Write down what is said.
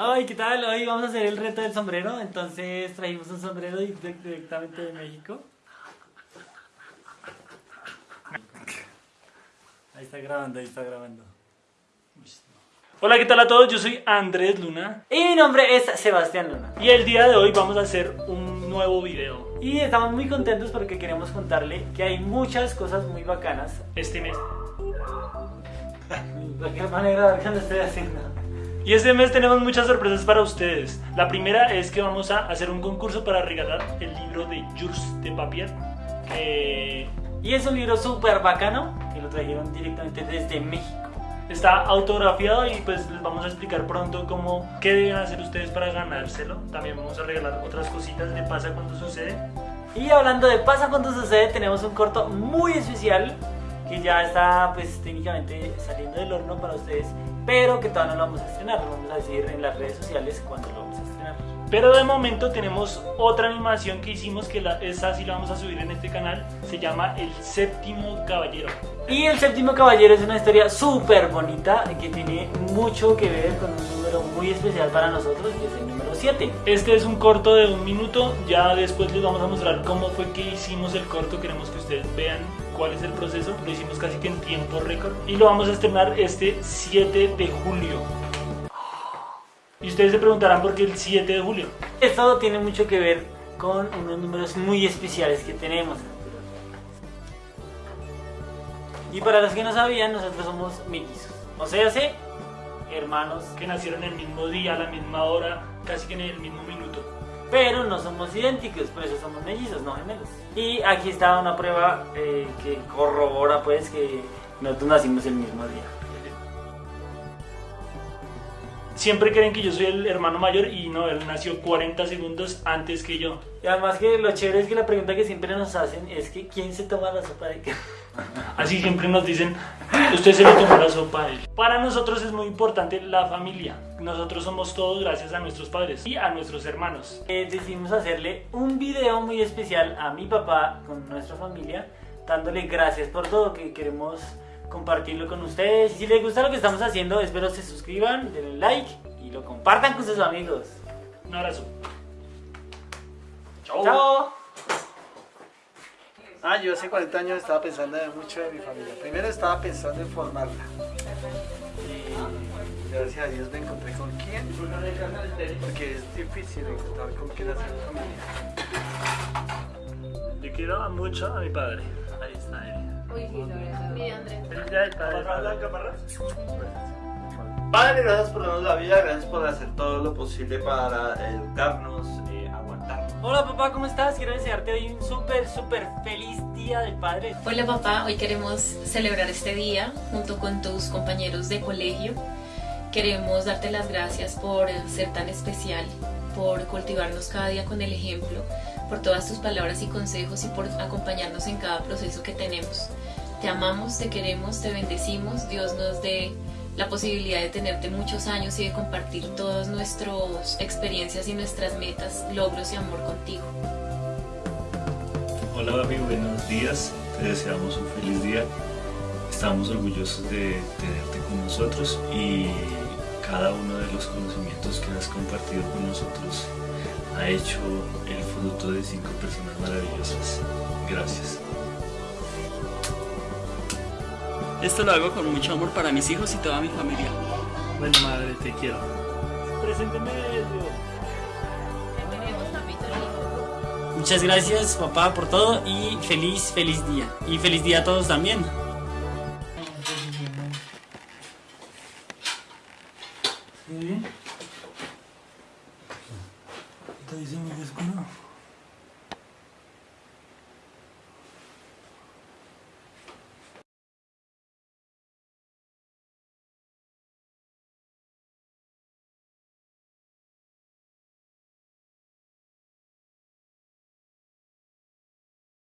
Ay, ¿qué tal? Hoy vamos a hacer el reto del sombrero, entonces trajimos un sombrero directamente de México. Ahí está grabando, ahí está grabando. Hola, ¿qué tal a todos? Yo soy Andrés Luna. Y mi nombre es Sebastián Luna. Y el día de hoy vamos a hacer un nuevo video. Y estamos muy contentos porque queremos contarle que hay muchas cosas muy bacanas este mes. ¿De qué manera que lo estoy haciendo? Y este mes tenemos muchas sorpresas para ustedes. La primera es que vamos a hacer un concurso para regalar el libro de Jules de Papier. Y es un libro súper bacano que lo trajeron directamente desde México. Está autografiado y pues les vamos a explicar pronto cómo, qué deben hacer ustedes para ganárselo. También vamos a regalar otras cositas de Pasa Cuando Sucede. Y hablando de Pasa Cuando Sucede, tenemos un corto muy especial que ya está pues técnicamente saliendo del horno para ustedes pero que todavía no lo vamos a estrenar, lo vamos a decir en las redes sociales cuando lo vamos a estrenar. Pero de momento tenemos otra animación que hicimos que la, esa sí la vamos a subir en este canal, se llama El Séptimo Caballero. Y El Séptimo Caballero es una historia súper bonita que tiene mucho que ver con un número muy especial para nosotros, que es el número 7. Este es un corto de un minuto, ya después les vamos a mostrar cómo fue que hicimos el corto, queremos que ustedes vean cuál es el proceso, lo hicimos casi que en tiempo récord y lo vamos a estrenar este 7 de julio. Y ustedes se preguntarán por qué el 7 de julio. Esto tiene mucho que ver con unos números muy especiales que tenemos. Y para los que no sabían, nosotros somos mellizos. O sea, sí, hermanos. Que nacieron el mismo día, a la misma hora, casi que en el mismo minuto pero no somos idénticos, por eso somos mellizos, no gemelos. Y aquí está una prueba eh, que corrobora pues que nosotros nacimos el mismo día. Siempre creen que yo soy el hermano mayor y no, él nació 40 segundos antes que yo. Y además que lo chévere es que la pregunta que siempre nos hacen es que ¿quién se toma la sopa de qué? Así siempre nos dicen, usted se le tomó la sopa a él. Para nosotros es muy importante la familia. Nosotros somos todos gracias a nuestros padres y a nuestros hermanos. Eh, decidimos hacerle un video muy especial a mi papá con nuestra familia, dándole gracias por todo que queremos compartirlo con ustedes. Si les gusta lo que estamos haciendo, espero se suscriban, denle like y lo compartan con sus amigos. Un abrazo. Chao. Chao. Ah, yo hace 40 años estaba pensando mucho en mi familia. Primero estaba pensando en formarla. Y gracias a Dios me encontré con quién. Porque es difícil encontrar con quién hacer familia. Le quiero mucho a mi padre. Ahí está él. Padre, gracias por darnos la vida, gracias por hacer todo lo posible para educarnos, eh, aguantarnos. Hola papá, ¿cómo estás? Quiero desearte hoy un súper, súper feliz día del padre. Hola papá, hoy queremos celebrar este día junto con tus compañeros de colegio. Queremos darte las gracias por ser tan especial, por cultivarnos cada día con el ejemplo, por todas tus palabras y consejos y por acompañarnos en cada proceso que tenemos. Te amamos, te queremos, te bendecimos. Dios nos dé la posibilidad de tenerte muchos años y de compartir todas nuestras experiencias y nuestras metas, logros y amor contigo. Hola Babi, buenos días. Te deseamos un feliz día. Estamos orgullosos de tenerte con nosotros y cada uno de los conocimientos que has compartido con nosotros ha hecho el fruto de cinco personas maravillosas. Gracias. Esto lo hago con mucho amor para mis hijos y toda mi familia. Bueno, madre, te quiero. Presénteme Muchas gracias, papá, por todo y feliz, feliz día. Y feliz día a todos también. ¿Sí? ¿Está